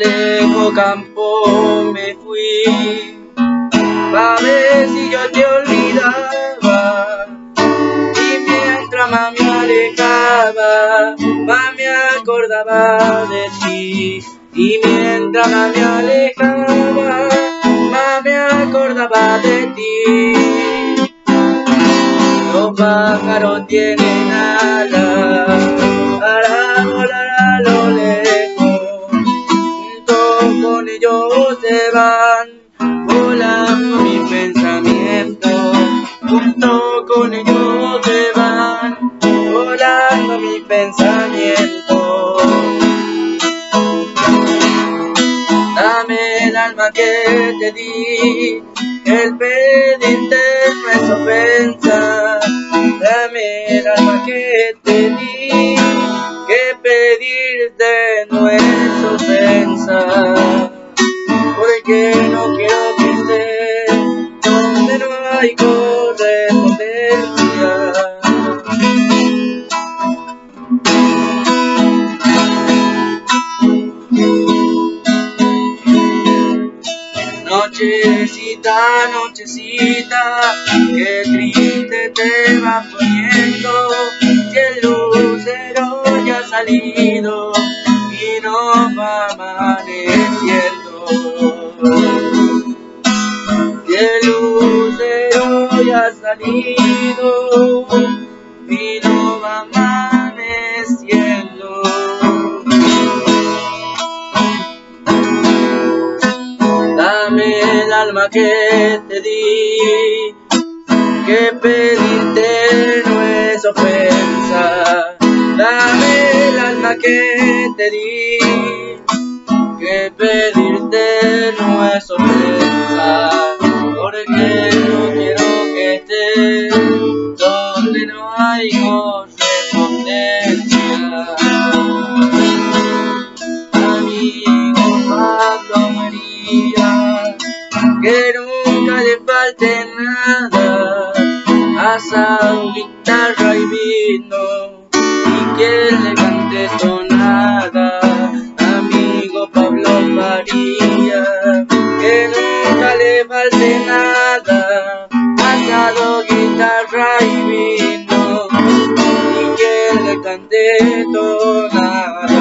otro campo me fui, pa' ver si yo te olvidaba. Y mientras más me alejaba, más me acordaba de ti. Y mientras más me alejaba, más me acordaba de ti. Los pájaros tienen alas Junto con ellos se van volando mis pensamientos. Dame el alma que te di, el pedirte no es ofensa. Dame el alma que te di, que pedirte no es ofensa. Porque no quiero que estés donde no hay Nochecita, nochecita, qué triste te va poniendo, si el lucero ya ha salido y no va amaneciendo. Si el lucero ya ha salido y no Dame el alma que te di, que pedirte no es ofensa. Dame el alma que te di, que pedirte que nunca le falte nada, asado, guitarra y vino, y quien le cante sonada, amigo Pablo María, que nunca le falte nada, asado, guitarra y vino, y quien le cante tonada.